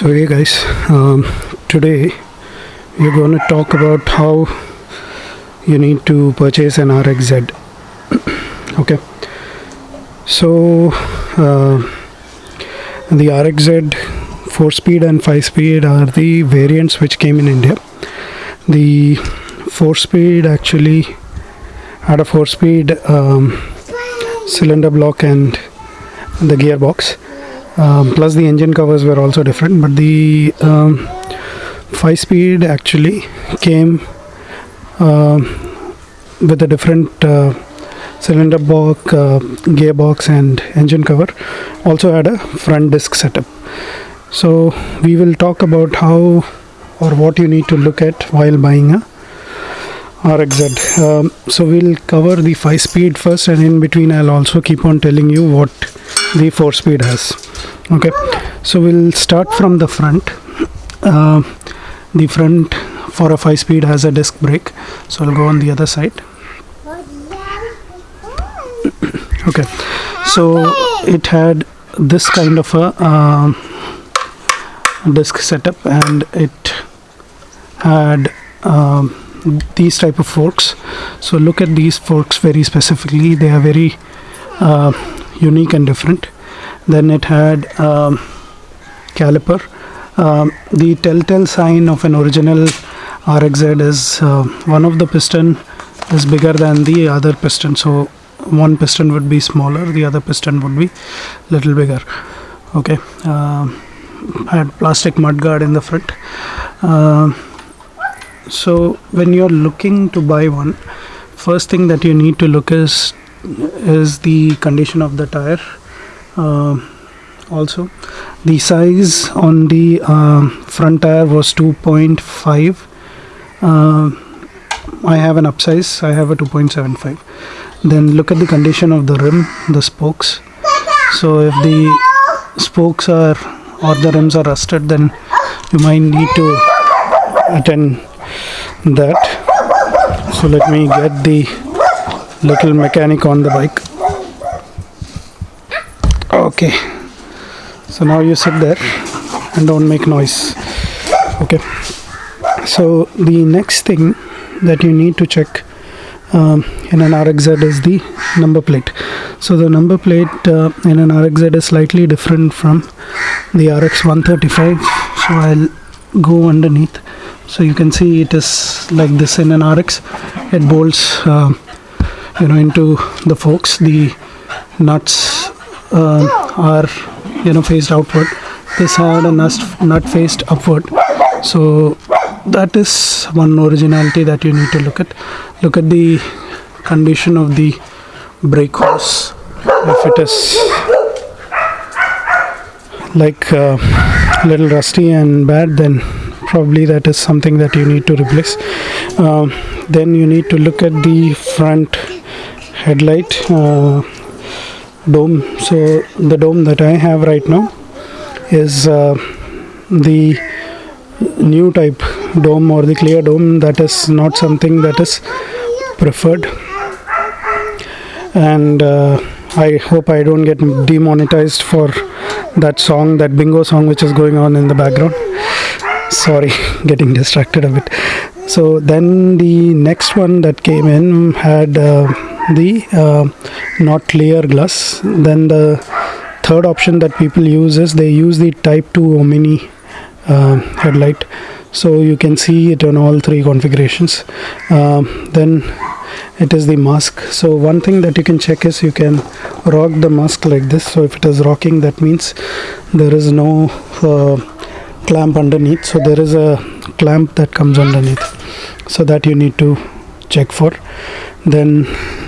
So hey guys, um, today we're going to talk about how you need to purchase an RXZ. okay, so uh, the RXZ 4 speed and 5 speed are the variants which came in India. The 4 speed actually had a 4 speed um, cylinder block and the gearbox um, plus the engine covers were also different but the um, 5 speed actually came uh, with a different uh, cylinder block uh, gearbox and engine cover also had a front disc setup. So we will talk about how or what you need to look at while buying a RXZ. Um, so we'll cover the 5 speed first and in between I'll also keep on telling you what the 4 speed has. Okay, so we'll start from the front. Uh, the front for a 5 speed has a disc brake. So I'll go on the other side. Okay, so it had this kind of a uh, disc setup and it had um, these type of forks. So look at these forks very specifically. They are very uh, unique and different. Then it had um, caliper. Um, the telltale sign of an original RXZ is uh, one of the piston is bigger than the other piston. So one piston would be smaller the other piston would be little bigger. Okay uh, had plastic mudguard in the front. Uh, so when you're looking to buy one first thing that you need to look is is the condition of the tire uh, also. The size on the uh, front tire was 2.5 uh, I have an upsize I have a 2.75 then look at the condition of the rim the spokes. So if the spokes are or the rims are rusted then you might need to attend that. So let me get the little mechanic on the bike. Okay. So now you sit there and don't make noise. Okay. So the next thing that you need to check um, in an RXZ is the number plate. So the number plate uh, in an RXZ is slightly different from the RX 135 so I'll go underneath so you can see it is like this in an RX it bolts uh, you know into the forks. The nuts uh, are you know faced outward. This had a nut, nut faced upward. So that is one originality that you need to look at. Look at the condition of the brake hose. If it is like a uh, little rusty and bad then probably that is something that you need to replace. Um, then you need to look at the front headlight uh, dome. So the dome that I have right now is uh, the new type dome or the clear dome that is not something that is preferred. And uh, I hope I don't get demonetized for that song that bingo song which is going on in the background sorry getting distracted a bit. So then the next one that came in had uh, the uh, not clear glass. Then the third option that people use is they use the type 2 omni uh, headlight. So you can see it on all three configurations. Um, then it is the mask. So one thing that you can check is you can rock the mask like this. So if it is rocking that means there is no uh, clamp underneath. So there is a clamp that comes underneath so that you need to check for. Then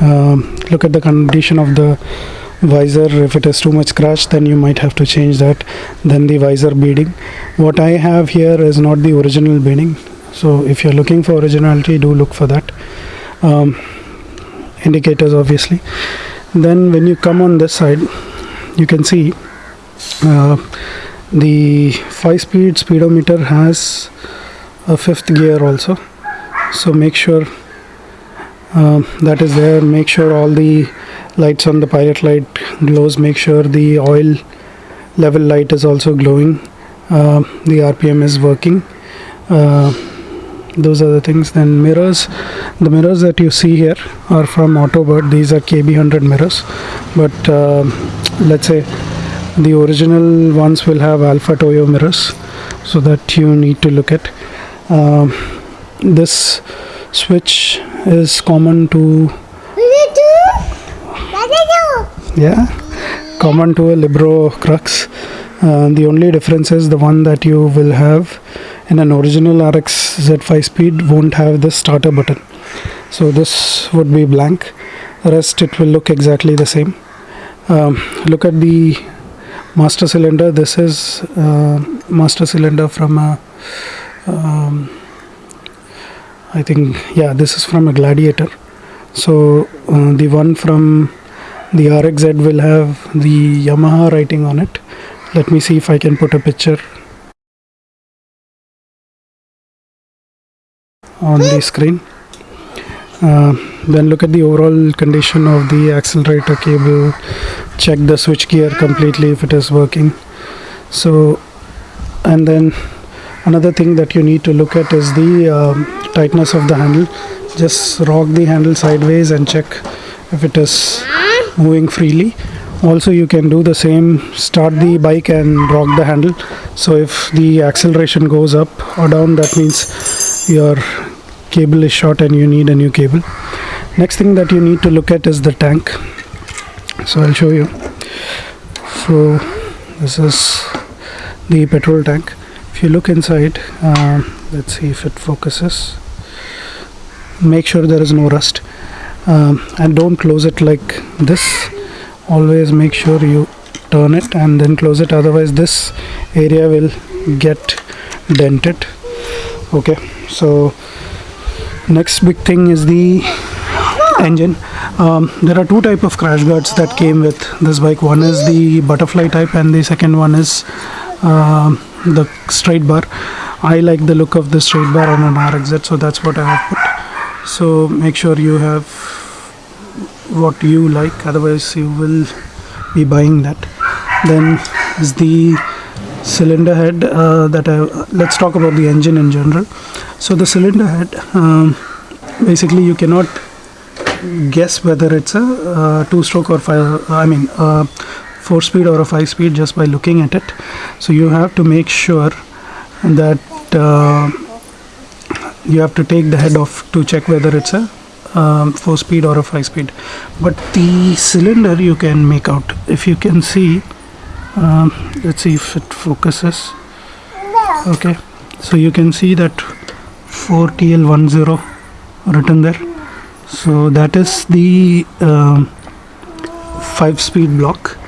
um, look at the condition of the visor. If it is too much scratch then you might have to change that. Then the visor beading. What I have here is not the original beading. So if you're looking for originality do look for that. Um, indicators obviously. Then when you come on this side you can see uh, the 5 speed speedometer has a fifth gear also. So make sure uh, that is there. Make sure all the lights on the pilot light glows. Make sure the oil level light is also glowing. Uh, the rpm is working. Uh, those are the things. Then mirrors. The mirrors that you see here are from autobird. These are kb100 mirrors. But uh, let's say the original ones will have alpha toyo mirrors so that you need to look at. Um, this switch is common to yeah common to a Libero crux. Uh, the only difference is the one that you will have in an original RX Z5 speed won't have this starter button. So this would be blank. Rest it will look exactly the same. Um, look at the master cylinder. This is uh, master cylinder from a um, I think yeah this is from a gladiator. So uh, the one from the RXZ will have the Yamaha writing on it. Let me see if I can put a picture on the screen. Uh, then look at the overall condition of the accelerator cable. Check the switch gear completely if it is working. So and then another thing that you need to look at is the um, tightness of the handle. Just rock the handle sideways and check if it is moving freely. Also you can do the same start the bike and rock the handle. So if the acceleration goes up or down that means your cable is short and you need a new cable next thing that you need to look at is the tank. So I'll show you. So this is the petrol tank. If you look inside uh, let's see if it focuses. Make sure there is no rust. Um, and don't close it like this. Always make sure you turn it and then close it. Otherwise this area will get dented. Okay. So next big thing is the engine. Um, there are two type of crash guards that came with this bike. One is the butterfly type and the second one is uh, the straight bar. I like the look of the straight bar on an RXZ so that's what I have put. So make sure you have what you like otherwise you will be buying that. Then is the cylinder head uh, that I let's talk about the engine in general. So the cylinder head um, basically you cannot guess whether it's a uh, two stroke or five I mean four speed or a five speed just by looking at it. So you have to make sure that uh, you have to take the head off to check whether it's a um, four speed or a five speed but the cylinder you can make out. If you can see um, let's see if it focuses. Okay. So you can see that 4TL10 written there so that is the um, five speed block.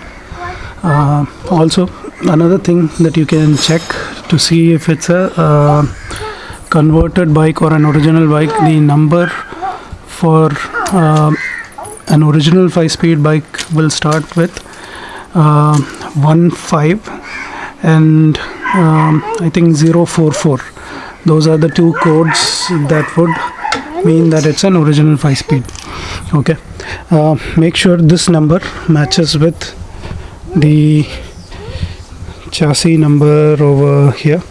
Uh, also another thing that you can check to see if it's a uh, converted bike or an original bike the number for uh, an original 5 speed bike will start with uh, 1 5 and um, I think 044 those are the two codes that would mean that it's an original 5 speed okay? Uh, make sure this number matches with the chassis number over here.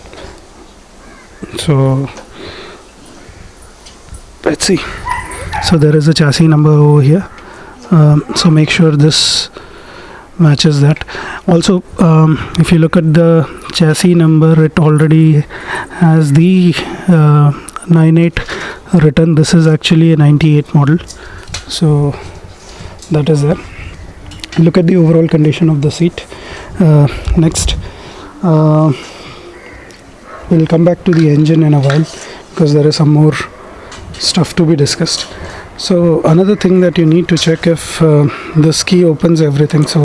So let's see. So there is a chassis number over here. Um, so make sure this matches that. Also um, if you look at the chassis number it already has the uh, 98 written this is actually a 98 model. So that is there look at the overall condition of the seat. Uh, next uh, we'll come back to the engine in a while because there is some more stuff to be discussed. So another thing that you need to check if uh, this key opens everything. So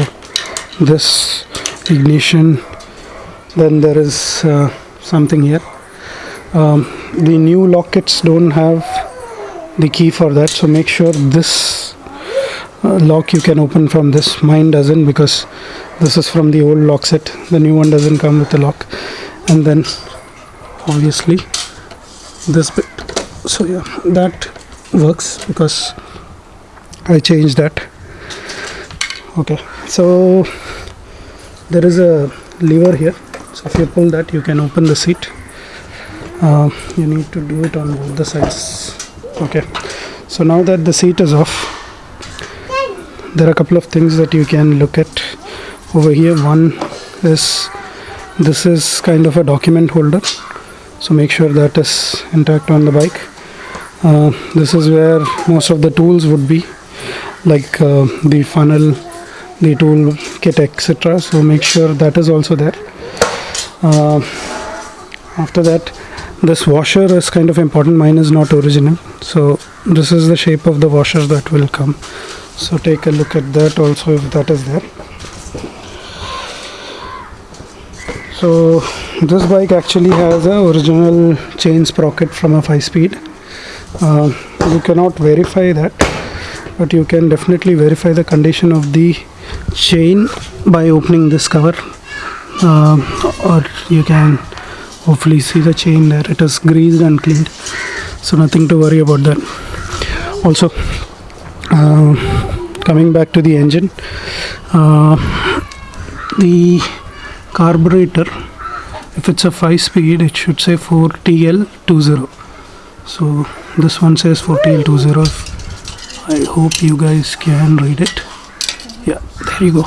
this ignition then there is uh, something here um, the new lock kits don't have the key for that so make sure this uh, lock you can open from this. Mine doesn't because this is from the old lock set. The new one doesn't come with the lock. And then obviously this bit. So yeah that works because I changed that. Okay so there is a lever here. So if you pull that you can open the seat uh, you need to do it on both the sides. Okay. So now that the seat is off there are a couple of things that you can look at. Over here one is this is kind of a document holder. So make sure that is intact on the bike. Uh, this is where most of the tools would be like uh, the funnel the tool kit etc so make sure that is also there. Uh, after that this washer is kind of important. Mine is not original. So this is the shape of the washer that will come. So take a look at that also if that is there. So this bike actually has a original chain sprocket from a 5 speed. Uh, you cannot verify that but you can definitely verify the condition of the chain by opening this cover. Uh, or you can hopefully see the chain there. It is greased and cleaned. So nothing to worry about that. Also uh, coming back to the engine uh, the carburetor if it's a 5 speed it should say 4TL20 so this one says 4TL20 I hope you guys can read it. Yeah there you go.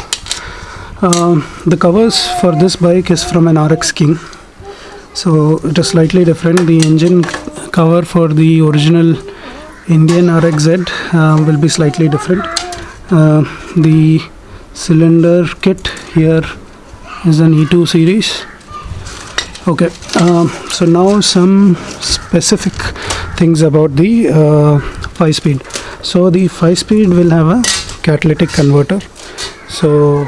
Um, the covers for this bike is from an RX King so it is slightly different. The engine cover for the original Indian RXZ uh, will be slightly different. Uh, the cylinder kit here is an E2 series. Okay um, so now some specific things about the uh, 5 speed. So the 5 speed will have a catalytic converter. So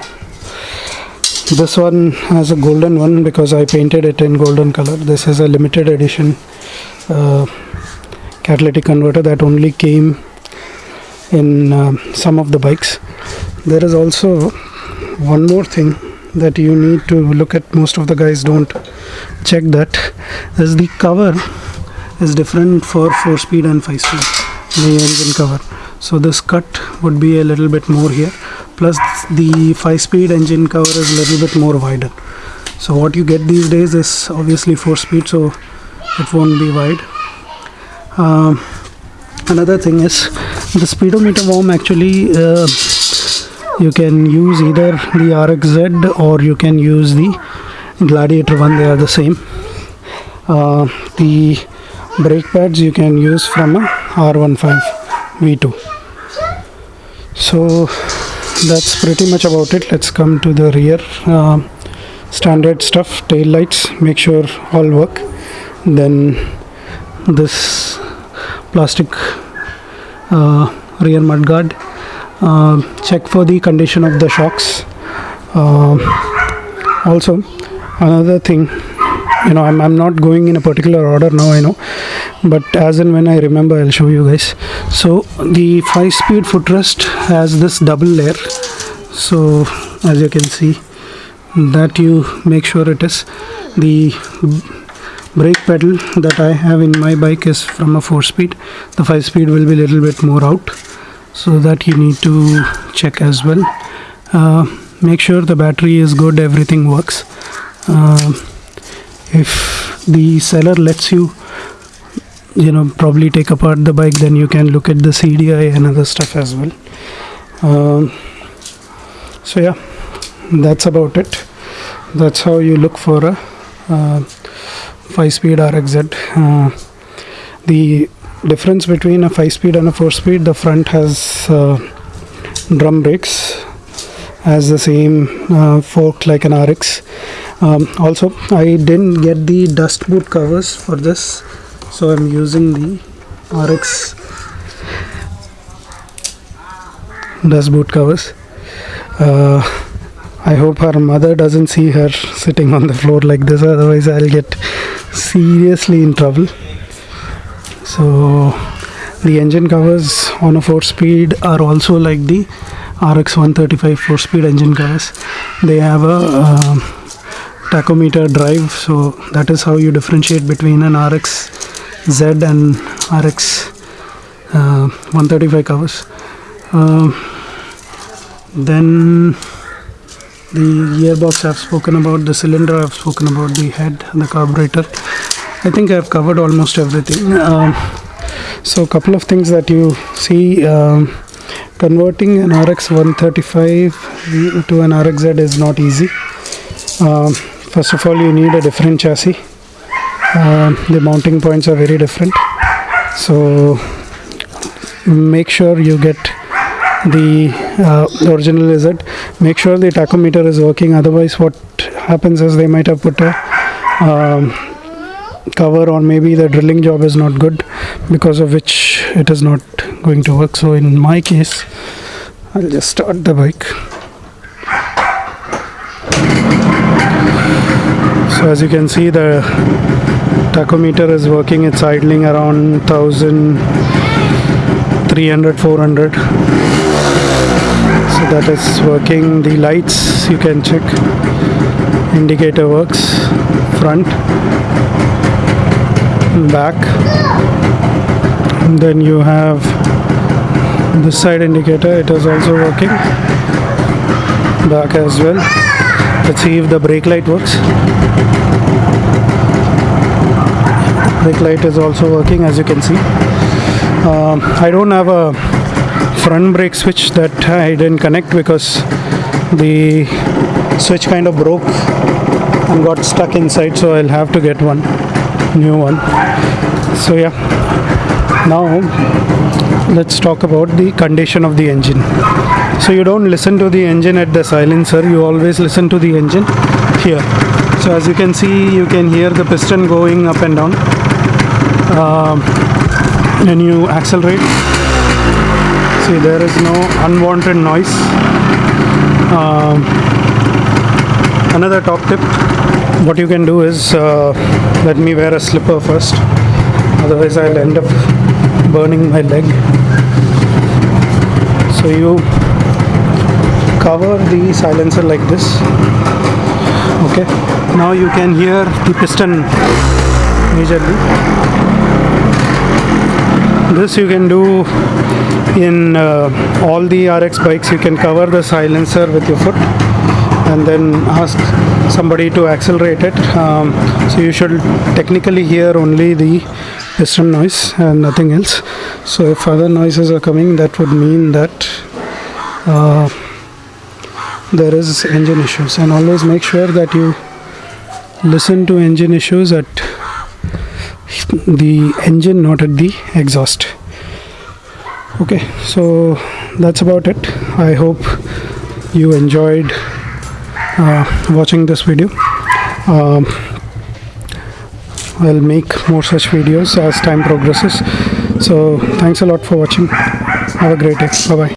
this one has a golden one because I painted it in golden color. This is a limited edition uh, catalytic converter that only came in uh, some of the bikes. There is also one more thing that you need to look at. Most of the guys don't check that. Is the cover is different for 4 speed and 5 speed. The engine cover. So this cut would be a little bit more here plus the 5 speed engine cover is a little bit more wider. So what you get these days is obviously 4 speed so it won't be wide. Um, another thing is the speedometer worm actually uh, you can use either the RXZ or you can use the Gladiator one they are the same. Uh, the brake pads you can use from a R15 V2 so that's pretty much about it. Let's come to the rear uh, standard stuff tail lights make sure all work. Then this plastic uh, rear mudguard uh, check for the condition of the shocks. Uh, also another thing you know I'm, I'm not going in a particular order now I know. But as and when I remember I'll show you guys. So the 5 speed footrest has this double layer. So as you can see that you make sure it is. The brake pedal that I have in my bike is from a 4 speed the 5 speed will be a little bit more out so that you need to check as well. Uh, make sure the battery is good everything works. Uh, if the seller lets you you know probably take apart the bike then you can look at the CDI and other stuff as well. Um, so yeah that's about it. That's how you look for a uh, 5 speed RXZ uh, the difference between a 5 speed and a 4 speed the front has uh, drum brakes has the same uh, fork like an RX um, also I didn't get the dust boot covers for this so I'm using the RX dust boot covers. Uh, I hope her mother doesn't see her sitting on the floor like this otherwise I'll get seriously in trouble. So the engine covers on a 4 speed are also like the RX 135 4 speed engine covers. They have a uh, tachometer drive so that is how you differentiate between an RX Z and RX uh, 135 covers. Uh, then the gearbox i've spoken about the cylinder i've spoken about the head the carburetor. I think i've covered almost everything. Um, so a couple of things that you see um, converting an rx 135 to an rxz is not easy. Um, first of all you need a different chassis. Um, the mounting points are very different. So make sure you get the uh, original it make sure the tachometer is working. Otherwise what happens is they might have put a um, cover or maybe the drilling job is not good because of which it is not going to work. So in my case I'll just start the bike so as you can see the tachometer is working. It's idling around 1300 400 so that is working. The lights you can check. Indicator works. Front. Back. Then you have this side indicator. It is also working. Back as well let's see if the brake light works. Brake light is also working as you can see. Um, I don't have a front brake switch that I didn't connect because the switch kind of broke and got stuck inside so I'll have to get one new one. So yeah. Now let's talk about the condition of the engine so you don't listen to the engine at the silencer you always listen to the engine here. So as you can see you can hear the piston going up and down. Um, when you accelerate. See there is no unwanted noise. Um, another top tip. What you can do is uh, let me wear a slipper first. Otherwise I'll end up burning my leg. So you cover the silencer like this. Okay. Now you can hear the piston majorly. This you can do in uh, all the RX bikes. You can cover the silencer with your foot and then ask somebody to accelerate it. Um, so you should technically hear only the piston noise and nothing else. So if other noises are coming that would mean that uh, there is engine issues and always make sure that you listen to engine issues at the engine not at the exhaust. Okay so that's about it. I hope you enjoyed uh, watching this video. Um, i'll make more such videos as time progresses. So thanks a lot for watching. Have a great day. Bye bye